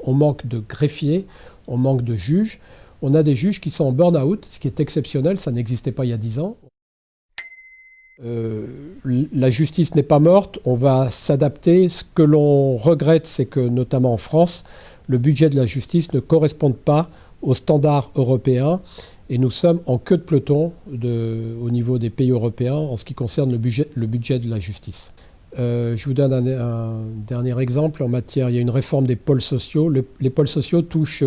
On manque de greffiers, on manque de juges. On a des juges qui sont en burn-out, ce qui est exceptionnel, ça n'existait pas il y a 10 ans. Euh, la justice n'est pas morte, on va s'adapter. Ce que l'on regrette, c'est que notamment en France, le budget de la justice ne corresponde pas aux standards européens et nous sommes en queue de peloton au niveau des pays européens en ce qui concerne le budget de la justice. Euh, je vous donne un, dernier exemple en matière, il y a une réforme des pôles sociaux. les pôles sociaux touchent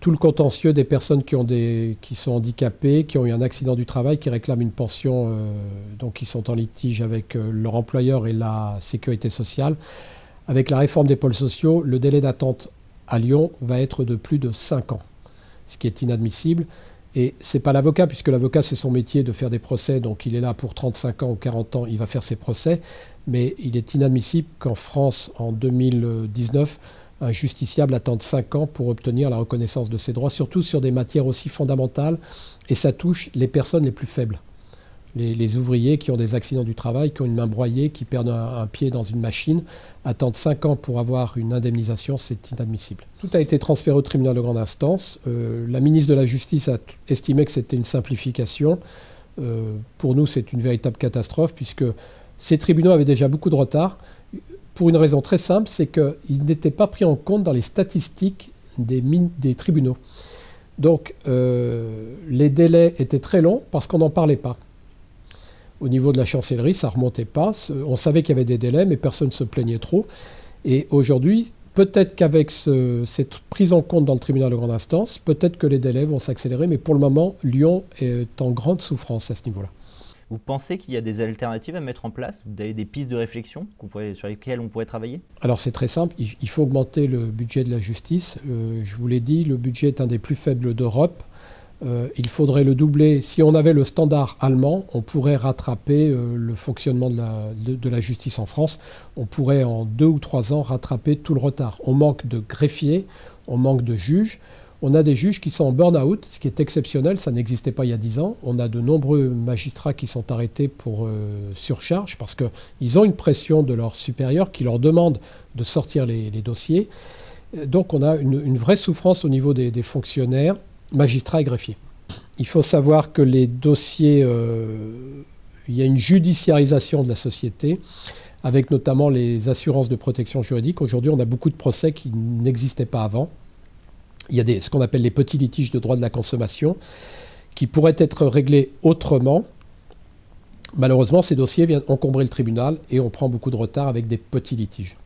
tout le contentieux des personnes qui, sont handicapées, qui ont eu un accident du travail, qui réclament une pension, euh, donc qui sont en litige avec euh, leur employeur et la sécurité sociale. Avec la réforme des pôles sociaux, le délai d'attente à Lyon va être de plus de 5 ans, ce qui est inadmissible. Et ce n'est pas l'avocat, puisque l'avocat, c'est son métier de faire des procès, donc il est là pour 35 ans ou 40 ans, il va faire ses procès. Mais il est inadmissible qu'en France, en 2019, un justiciable attende 5 ans pour obtenir la reconnaissance de ses droits, surtout sur des matières aussi fondamentales, et ça touche les personnes les plus faibles les, ouvriers qui ont des accidents du travail, qui ont une main broyée, qui perdent un, pied dans une machine, attendent 5 ans pour avoir une indemnisation, c'est inadmissible. Tout a été transféré au tribunal de grande instance. Euh, la ministre de la Justice a estimé que c'était une simplification. Euh, pour nous, c'est une véritable catastrophe, puisque ces tribunaux avaient déjà beaucoup de retard, pour une raison très simple, c'est qu'ils n'étaient pas pris en compte dans les statistiques des, tribunaux. Donc, euh, les délais étaient très longs parce qu'on n'en parlait pas. Au niveau de la chancellerie, ça ne remontait pas. On savait qu'il y avait des délais, mais personne ne se plaignait trop. Et aujourd'hui, peut-être qu'avec cette prise en compte dans le tribunal de grande instance, peut-être que les délais vont s'accélérer, mais pour le moment, Lyon est en grande souffrance à ce niveau-là. Vous pensez qu'il y a des alternatives à mettre en place? Vous avez des pistes de réflexion sur lesquelles on pourrait travailler? Alors c'est très simple, il faut augmenter le budget de la justice. Euh, je vous l'ai dit, le budget est un des plus faibles d'Europe. Euh, il faudrait le doubler. Si on avait le standard allemand, on pourrait rattraper euh, le fonctionnement de la, justice en France. On pourrait en deux ou trois ans rattraper tout le retard. On manque de greffiers, on manque de juges. On a des juges qui sont en burn-out, ce qui est exceptionnel, ça n'existait pas il y a dix ans. On a de nombreux magistrats qui sont arrêtés pour euh, surcharge parce qu'ils ont une pression de leurs supérieurs qui leur demandent de sortir les, dossiers. Donc on a une, vraie souffrance au niveau des fonctionnaires magistrats et greffiers. Il faut savoir que les dossiers, euh, il y a une judiciarisation de la société, avec notamment les assurances de protection juridique. Aujourd'hui, on a beaucoup de procès qui n'existaient pas avant. Il y a ce qu'on appelle les petits litiges de droit de la consommation, qui pourraient être réglés autrement. Malheureusement, ces dossiers viennent encombrer le tribunal et on prend beaucoup de retard avec des petits litiges.